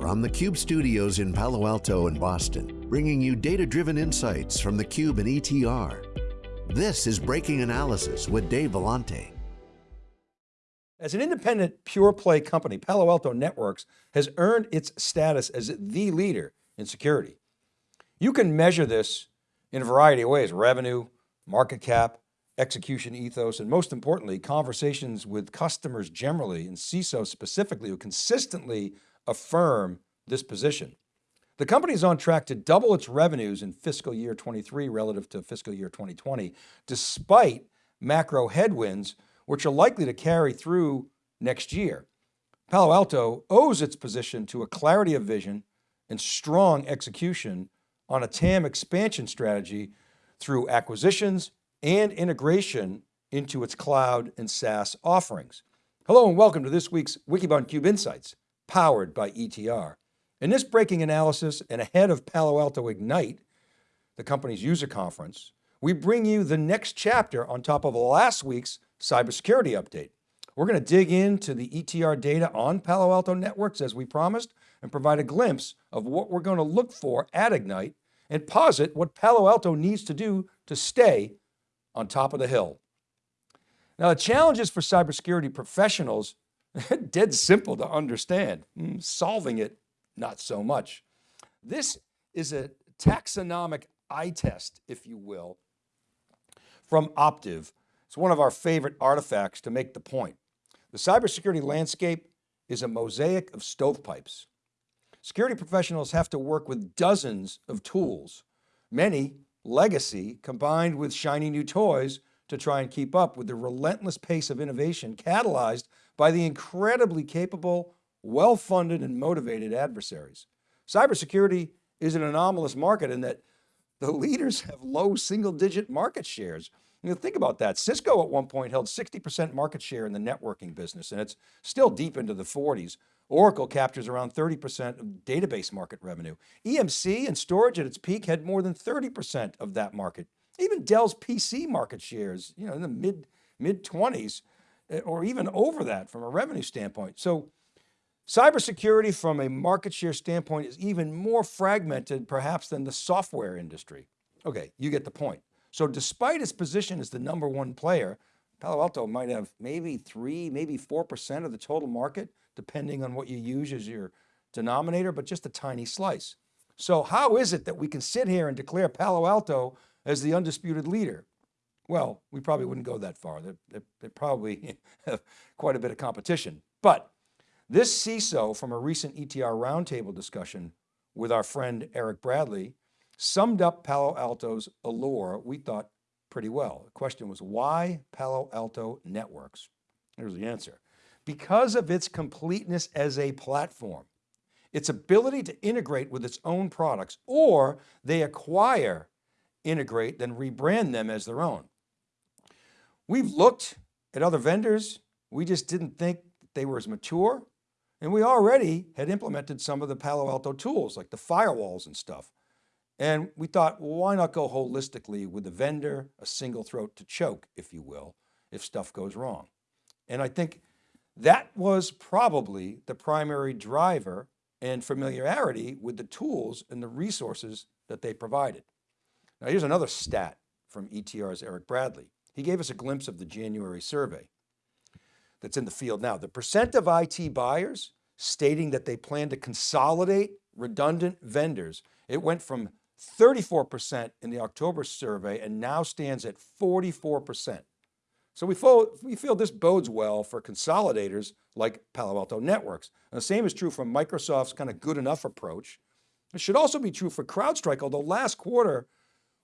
From the Cube studios in Palo Alto and Boston, bringing you data-driven insights from the Cube and ETR. This is Breaking Analysis with Dave Vellante. As an independent pure play company, Palo Alto Networks has earned its status as the leader in security. You can measure this in a variety of ways, revenue, market cap, execution ethos, and most importantly, conversations with customers generally and CISO specifically who consistently affirm this position. The company is on track to double its revenues in fiscal year 23 relative to fiscal year 2020, despite macro headwinds, which are likely to carry through next year. Palo Alto owes its position to a clarity of vision and strong execution on a TAM expansion strategy through acquisitions and integration into its cloud and SaaS offerings. Hello and welcome to this week's Wikibon Cube Insights powered by ETR. In this breaking analysis and ahead of Palo Alto Ignite, the company's user conference, we bring you the next chapter on top of last week's cybersecurity update. We're going to dig into the ETR data on Palo Alto networks as we promised and provide a glimpse of what we're going to look for at Ignite and posit what Palo Alto needs to do to stay on top of the hill. Now the challenges for cybersecurity professionals dead simple to understand. Hmm, solving it, not so much. This is a taxonomic eye test, if you will, from Optiv. It's one of our favorite artifacts to make the point. The cybersecurity landscape is a mosaic of stovepipes. Security professionals have to work with dozens of tools, many legacy combined with shiny new toys to try and keep up with the relentless pace of innovation catalyzed by the incredibly capable, well-funded and motivated adversaries. Cybersecurity is an anomalous market in that the leaders have low single digit market shares. You know, think about that. Cisco at one point held 60% market share in the networking business and it's still deep into the 40s. Oracle captures around 30% of database market revenue. EMC and storage at its peak had more than 30% of that market. Even Dell's PC market shares, you know, in the mid, mid 20s eh, Uh, or even over that from a revenue standpoint. So cybersecurity from a market share standpoint is even more fragmented perhaps than the software industry. Okay, you get the point. So despite its position as the number one player, Palo Alto might have maybe three, maybe 4% of the total market, depending on what you use as your denominator, but just a tiny slice. So how is it that we can sit here and declare Palo Alto as the undisputed leader? Well, we probably wouldn't go that far. They, they, probably have quite a bit of competition. But this CISO from a recent ETR roundtable discussion with our friend Eric Bradley summed up Palo Alto's allure, we thought pretty well. The question was why Palo Alto Networks? Here's the answer. Because of its completeness as a platform, its ability to integrate with its own products, or they acquire integrate, then rebrand them as their own. We've looked at other vendors. We just didn't think they were as mature. And we already had implemented some of the Palo Alto tools like the firewalls and stuff. And we thought, well, why not go holistically with the vendor, a single throat to choke, if you will, if stuff goes wrong. And I think that was probably the primary driver and familiarity with the tools and the resources that they provided. Now here's another stat from ETR's Eric Bradley. He gave us a glimpse of the January survey that's in the field now. The percent of IT buyers stating that they plan to consolidate redundant vendors, it went from 34% in the October survey and now stands at 44%. So we feel, we feel this bodes well for consolidators like Palo Alto Networks. And the same is true for Microsoft's kind of good enough approach. It should also be true for CrowdStrike, although last quarter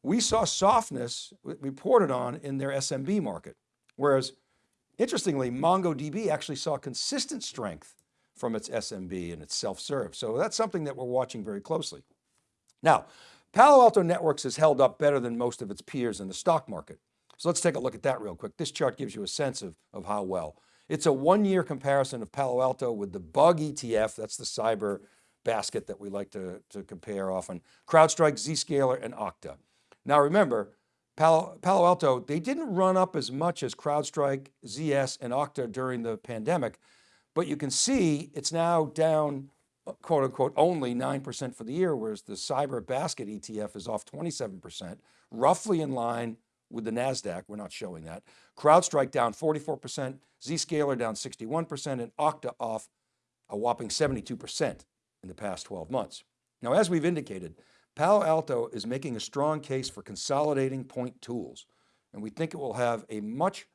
we saw softness reported on in their SMB market. Whereas interestingly, MongoDB actually saw consistent strength from its SMB and its self-serve. So that's something that we're watching very closely. Now, Palo Alto Networks has held up better than most of its peers in the stock market. So let's take a look at that real quick. This chart gives you a sense of, of how well. It's a one year comparison of Palo Alto with the bug ETF, that's the cyber basket that we like to, to compare often, CrowdStrike, Zscaler, and Okta. Now remember, Palo, Alto, they didn't run up as much as CrowdStrike, ZS, and Okta during the pandemic, but you can see it's now down uh, quote unquote only 9% for the year, whereas the cyber basket ETF is off 27%, roughly in line with the NASDAQ, we're not showing that. CrowdStrike down 44%, Zscaler down 61%, and Okta off a whopping 72% in the past 12 months. Now, as we've indicated, Palo Alto is making a strong case for consolidating point tools, and we think it will have a much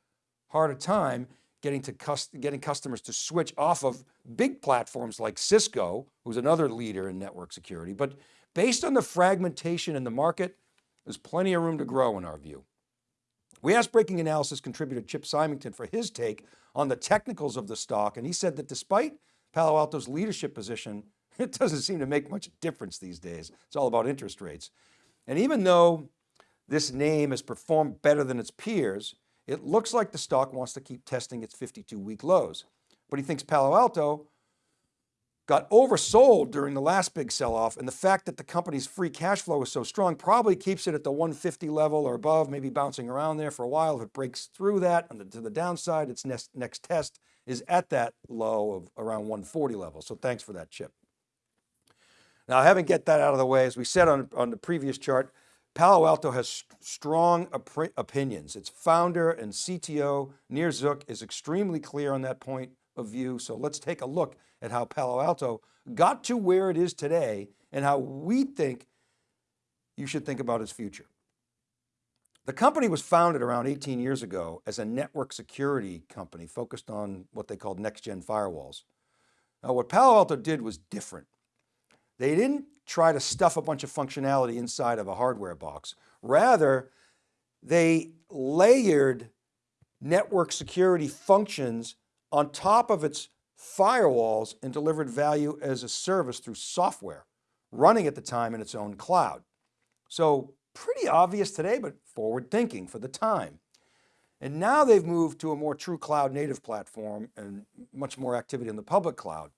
harder time getting, to getting customers to switch off of big platforms like Cisco, who's another leader in network security. But based on the fragmentation in the market, there's plenty of room to grow in our view. We asked Breaking Analysis contributor Chip Symington for his take on the technicals of the stock, and he said that despite Palo Alto's leadership position, it doesn't seem to make much difference these days. It's all about interest rates. And even though this name has performed better than its peers, it looks like the stock wants to keep testing its 52 week lows, but he thinks Palo Alto got oversold during the last big sell-off and the fact that the company's free cash flow is so strong probably keeps it at the 150 level or above, maybe bouncing around there for a while. If it breaks through that and to the downside, its next, next test is at that low of around 140 level. So thanks for that chip. Now having get that out of the way, as we said on, on the previous chart, Palo Alto has strong op opinions. Its founder and CTO, Nir Zuk, is extremely clear on that point of view. So let's take a look at how Palo Alto got to where it is today and how we think you should think about its future. The company was founded around 18 years ago as a network security company focused on what they called next-gen firewalls. Now what Palo Alto did was different. They didn't try to stuff a bunch of functionality inside of a hardware box. Rather, they layered network security functions on top of its firewalls and delivered value as a service through software running at the time in its own cloud. So pretty obvious today, but forward thinking for the time. And now they've moved to a more true cloud native platform and much more activity in the public cloud.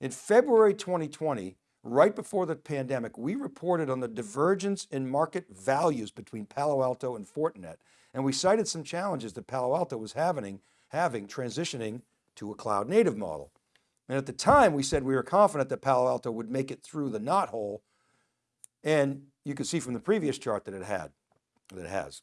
In February 2020, right before the pandemic, we reported on the divergence in market values between Palo Alto and Fortinet. And we cited some challenges that Palo Alto was having, having transitioning to a cloud native model. And at the time we said we were confident that Palo Alto would make it through the knot hole. And you can see from the previous chart that it had, that it has.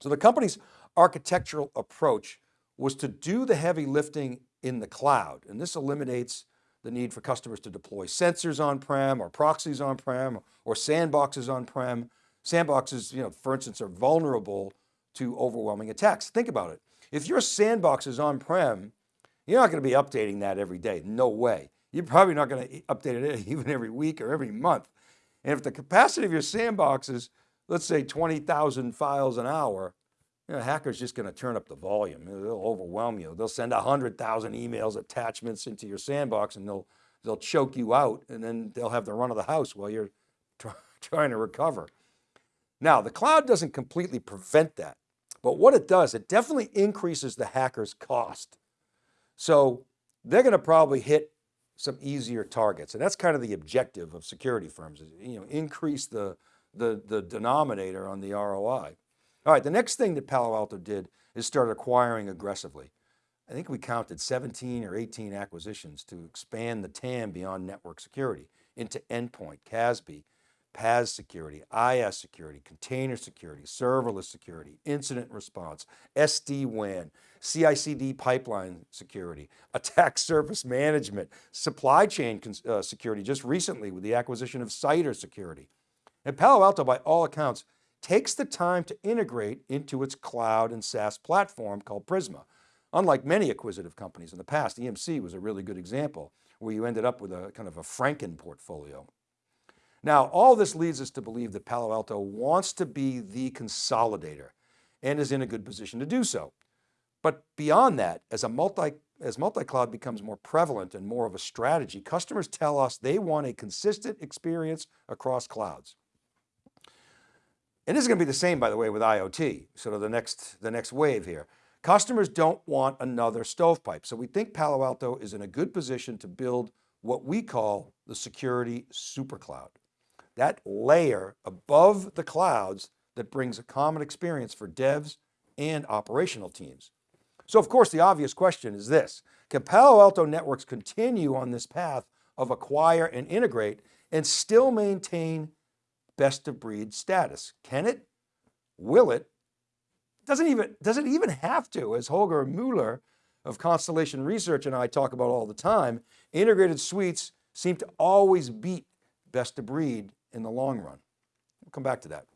So the company's architectural approach was to do the heavy lifting in the cloud. And this eliminates the need for customers to deploy sensors on-prem or proxies on-prem or sandboxes on-prem. Sandboxes, you know, for instance, are vulnerable to overwhelming attacks. Think about it. If your sandbox is on-prem, you're not going to be updating that every day. No way. You're probably not going to update it even every week or every month. And if the capacity of your sandbox is, let's say 20,000 files an hour, you know, hacker's just going to turn up the volume. They'll overwhelm you. They'll send a hundred thousand emails, attachments into your sandbox and they'll, they'll choke you out and then they'll have the run of the house while you're try, trying to recover. Now the cloud doesn't completely prevent that, but what it does, it definitely increases the hacker's cost. So they're going to probably hit some easier targets. And that's kind of the objective of security firms is, you know, increase the, the, the denominator on the ROI. All right, the next thing that Palo Alto did is start acquiring aggressively. I think we counted 17 or 18 acquisitions to expand the TAM beyond network security into endpoint, CASB, PaaS security, IaaS security, container security, serverless security, incident response, SD-WAN, CI/CD pipeline security, attack surface management, supply chain uh, security just recently with the acquisition of Cider Security. And Palo Alto, by all accounts, takes the time to integrate into its cloud and SaaS platform called Prisma. Unlike many acquisitive companies in the past, EMC was a really good example where you ended up with a kind of a Franken portfolio. Now, all this leads us to believe that Palo Alto wants to be the consolidator and is in a good position to do so. But beyond that, as a multi, as multi-cloud becomes more prevalent and more of a strategy, customers tell us they want a consistent experience across clouds. And this is going to be the same, by the way, with IoT, sort of the next, the next wave here. Customers don't want another stovepipe. So we think Palo Alto is in a good position to build what we call the security supercloud. That layer above the clouds that brings a common experience for devs and operational teams. So of course, the obvious question is this, can Palo Alto Networks continue on this path of acquire and integrate and still maintain best of breed status. Can it? Will it? Doesn't even, does it even have to, as Holger Mueller of Constellation Research and I talk about all the time, integrated suites seem to always beat best of breed in the long run. We'll come back to that.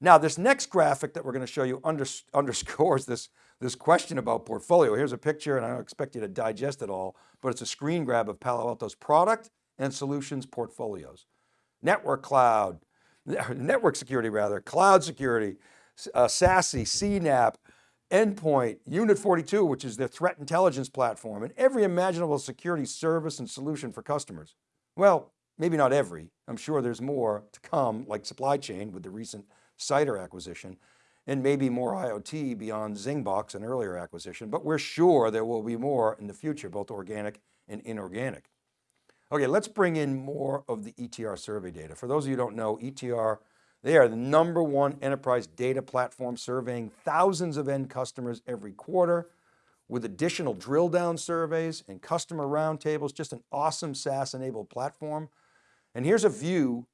Now this next graphic that we're going to show you under, underscores this, this question about portfolio. Here's a picture and I don't expect you to digest it all, but it's a screen grab of Palo Alto's product and solutions portfolios. Network cloud, network security rather, cloud security, uh, SASE, CNAPP, endpoint, Unit 42, which is their threat intelligence platform, and every imaginable security service and solution for customers. Well, maybe not every, I'm sure there's more to come like supply chain with the recent Cider acquisition, and maybe more IoT beyond Zingbox, an earlier acquisition, but we're sure there will be more in the future, both organic and inorganic. Okay, let's bring in more of the ETR survey data. For those of you who don't know, ETR, they are the number one enterprise data platform surveying thousands of end customers every quarter with additional drill down surveys and customer roundtables, just an awesome SaaS enabled platform. And here's a view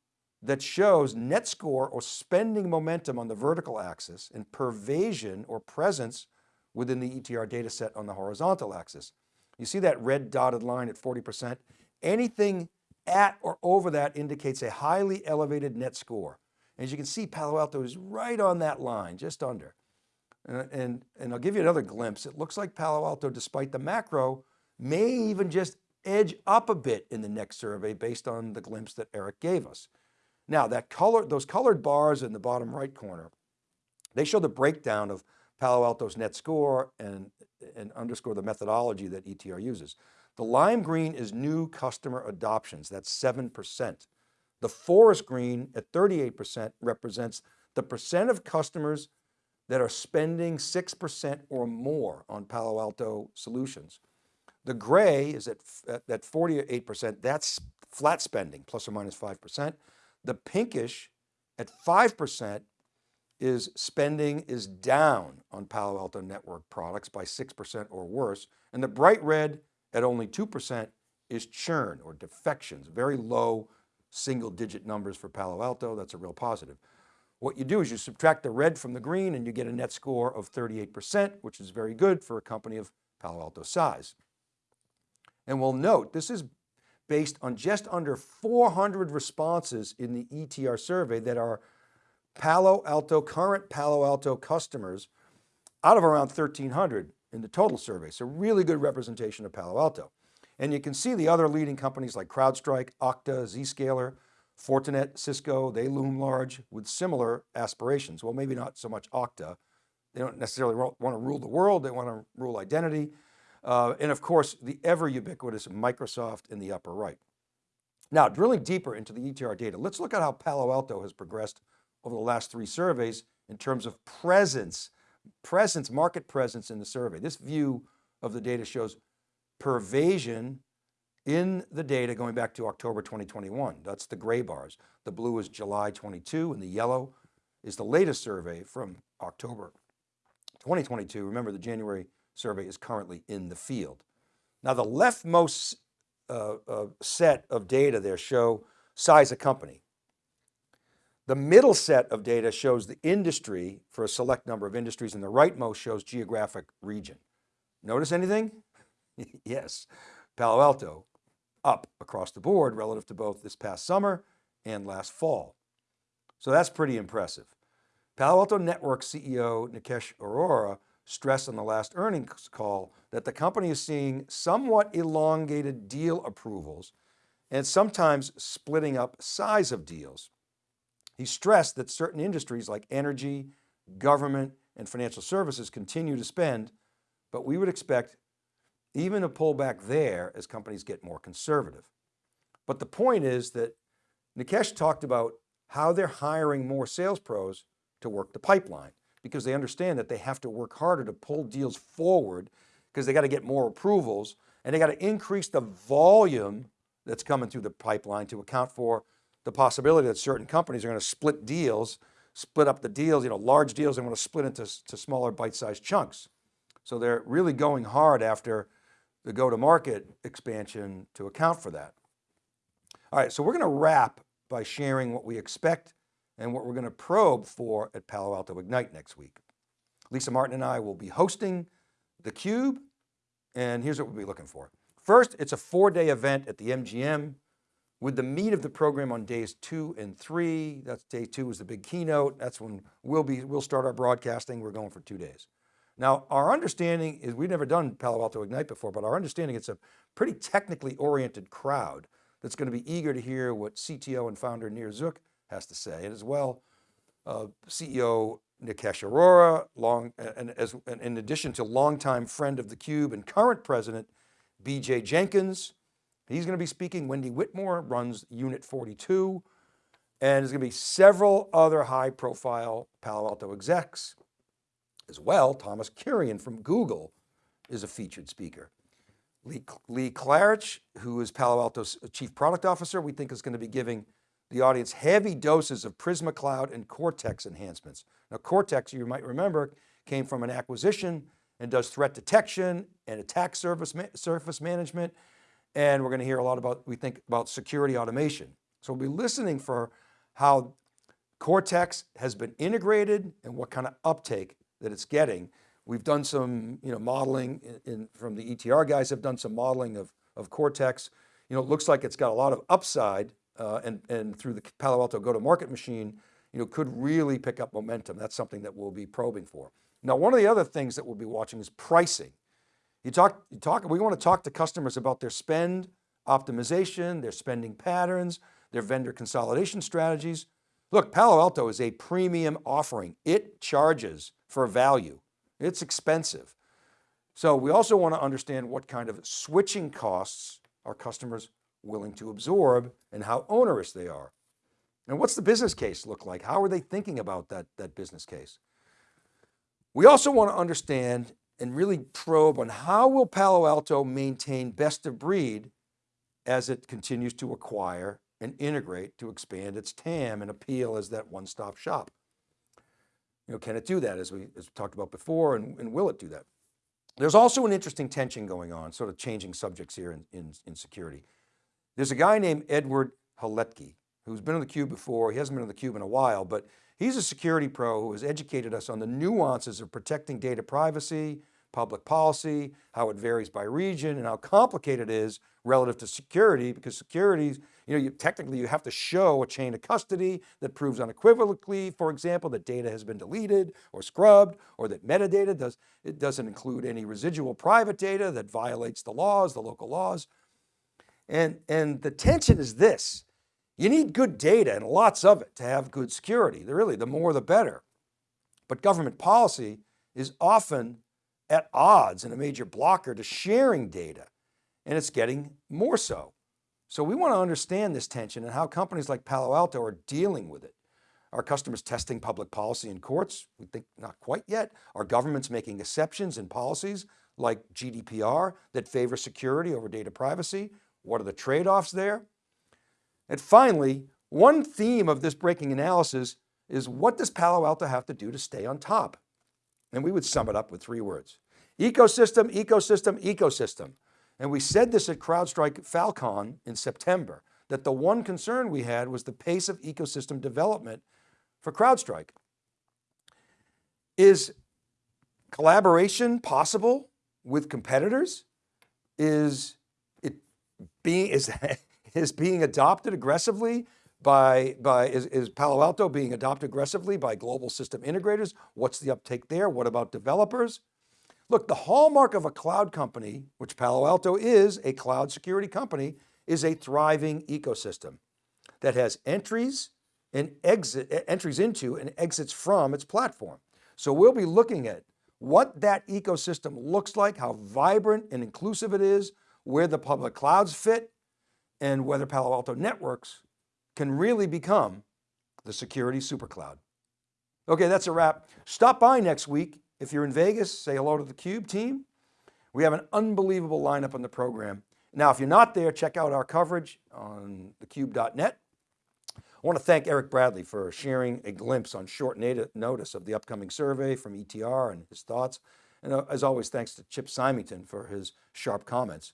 that shows net score or spending momentum on the vertical axis and pervasion or presence within the ETR data set on the horizontal axis. You see that red dotted line at 40%? Anything at or over that indicates a highly elevated net score. As you can see, Palo Alto is right on that line, just under. And, and, and I'll give you another glimpse. It looks like Palo Alto, despite the macro, may even just edge up a bit in the next survey based on the glimpse that Eric gave us. Now that color, those colored bars in the bottom right corner, they show the breakdown of Palo Alto's net score and, and underscore the methodology that ETR uses. The lime green is new customer adoptions, that's 7%. The forest green at 38% represents the percent of customers that are spending 6% or more on Palo Alto solutions. The gray is at, at 48%, that's flat spending, plus or minus 5%. The pinkish at 5% is spending is down on Palo Alto network products by 6% or worse. And the bright red at only 2% is churn or defections, very low single digit numbers for Palo Alto. That's a real positive. What you do is you subtract the red from the green and you get a net score of 38%, which is very good for a company of Palo Alto size. And we'll note, this is based on just under 400 responses in the ETR survey that are Palo Alto, current Palo Alto customers out of around 1300 in the total survey. So really good representation of Palo Alto. And you can see the other leading companies like CrowdStrike, Okta, Zscaler, Fortinet, Cisco, they loom large with similar aspirations. Well, maybe not so much Okta. They don't necessarily want to rule the world. They want to rule identity. Uh, and of course, the ever ubiquitous Microsoft in the upper right. Now, drilling deeper into the ETR data, let's look at how Palo Alto has progressed over the last three surveys in terms of presence, presence, market presence in the survey. This view of the data shows pervasion in the data going back to October 2021. That's the gray bars. The blue is July 22 and the yellow is the latest survey from October 2022. Remember the January survey is currently in the field. Now the leftmost uh, uh, set of data there show size of company. The middle set of data shows the industry for a select number of industries and the rightmost shows geographic region. Notice anything? yes, Palo Alto up across the board relative to both this past summer and last fall. So that's pretty impressive. Palo Alto Network CEO Nikesh Arora stressed on the last earnings call that the company is seeing somewhat elongated deal approvals and sometimes splitting up size of deals. He stressed that certain industries like energy, government, and financial services continue to spend, but we would expect even a pullback there as companies get more conservative. But the point is that Nikesh talked about how they're hiring more sales pros to work the pipeline because they understand that they have to work harder to pull deals forward because they got to get more approvals and they got to increase the volume that's coming through the pipeline to account for the possibility that certain companies are going to split deals, split up the deals, you know, large deals, they want to split into to smaller bite-sized chunks. So they're really going hard after the go-to-market expansion to account for that. All right, so we're going to wrap by sharing what we expect and what we're going to probe for at Palo Alto Ignite next week. Lisa Martin and I will be hosting theCUBE and here's what we'll be looking for. First, it's a four day event at the MGM with the meat of the program on days two and three. That's day two is the big keynote. That's when we'll be, we'll start our broadcasting. We're going for two days. Now, our understanding is we've never done Palo Alto Ignite before, but our understanding it's a pretty technically oriented crowd that's going to be eager to hear what CTO and founder Nir Zuk has to say. And as well, uh, CEO Nikesh Arora, long, and as, and in addition to longtime friend of theCUBE and current president, BJ Jenkins. He's going to be speaking. Wendy Whitmore runs Unit 42. And there's going to be several other high profile Palo Alto execs as well. Thomas Kurian from Google is a featured speaker. Lee, Lee Klarich, who is Palo Alto's chief product officer, we think is going to be giving the audience heavy doses of Prisma Cloud and Cortex enhancements. Now Cortex, you might remember, came from an acquisition and does threat detection and attack surface, surface management. And we're going to hear a lot about, we think about security automation. So we'll be listening for how Cortex has been integrated and what kind of uptake that it's getting. We've done some you know, modeling in, in, from the ETR guys have done some modeling of, of Cortex. You know, it looks like it's got a lot of upside uh, and, and through the Palo Alto go-to-market machine, you know, could really pick up momentum. That's something that we'll be probing for. Now, one of the other things that we'll be watching is pricing. You talk, you talk, we want to talk to customers about their spend optimization, their spending patterns, their vendor consolidation strategies. Look, Palo Alto is a premium offering. It charges for value. It's expensive. So we also want to understand what kind of switching costs our customers willing to absorb and how onerous they are. And what's the business case look like? How are they thinking about that, that business case? We also want to understand and really probe on how will Palo Alto maintain best of breed as it continues to acquire and integrate to expand its TAM and appeal as that one-stop shop. You know, can it do that as we, as we talked about before and, and will it do that? There's also an interesting tension going on, sort of changing subjects here in, in, in security. There's a guy named Edward Holetke who's been on theCUBE before. He hasn't been on theCUBE in a while, but he's a security pro who has educated us on the nuances of protecting data privacy, public policy, how it varies by region and how complicated it is relative to security because security, you know, you, technically you have to show a chain of custody that proves unequivocally, for example, that data has been deleted or scrubbed or that metadata does, it doesn't include any residual private data that violates the laws, the local laws. And, and the tension is this, you need good data and lots of it to have good security. Really, the more the better. But government policy is often at odds and a major blocker to sharing data. And it's getting more so. So we want to understand this tension and how companies like Palo Alto are dealing with it. Are customers testing public policy in courts? We think not quite yet. Are governments making exceptions in policies like GDPR that favor security over data privacy? What are the trade-offs there? And finally, one theme of this breaking analysis is what does Palo Alto have to do to stay on top? And we would sum it up with three words. Ecosystem, ecosystem, ecosystem. And we said this at CrowdStrike Falcon in September, that the one concern we had was the pace of ecosystem development for CrowdStrike. Is collaboration possible with competitors? Is it being, is, is being adopted aggressively by, by is, is Palo Alto being adopted aggressively by global system integrators? What's the uptake there? What about developers? Look, the hallmark of a cloud company, which Palo Alto is a cloud security company, is a thriving ecosystem that has entries and exit, entries into and exits from its platform. So we'll be looking at what that ecosystem looks like, how vibrant and inclusive it is, where the public clouds fit and whether Palo Alto Networks can really become the security supercloud. Okay, that's a wrap. Stop by next week. If you're in Vegas, say hello to the Cube team. We have an unbelievable lineup on the program. Now, if you're not there, check out our coverage on thecube.net. I want to thank Eric Bradley for sharing a glimpse on short notice of the upcoming survey from ETR and his thoughts. And uh, as always, thanks to Chip Symington for his sharp comments.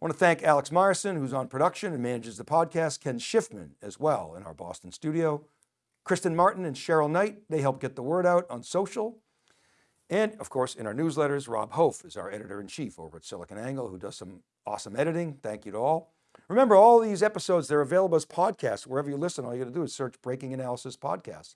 I want to thank Alex Myerson, who's on production and manages the podcast, Ken Schiffman as well in our Boston studio, Kristen Martin and Cheryl Knight, they help get the word out on social. And of course, in our newsletters, Rob Hof is our editor-in-chief over at SiliconANGLE who does some awesome editing. Thank you to all. Remember, all these episodes, they're available as podcasts. Wherever you listen, all you got to do is search Breaking Analysis Podcast.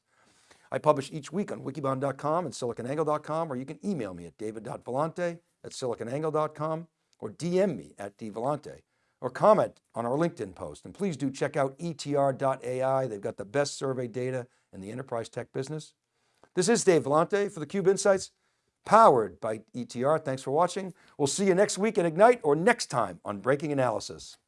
I publish each week on wikibon.com and siliconangle.com, or you can email me at david.vellante at siliconangle.com or DM me at dvellante or comment on our LinkedIn post. And please do check out etr.ai. They've got the best survey data in the enterprise tech business. This is Dave Vellante for theCUBE Insights, powered by ETR. Thanks for watching. We'll see you next week at Ignite or next time on Breaking Analysis.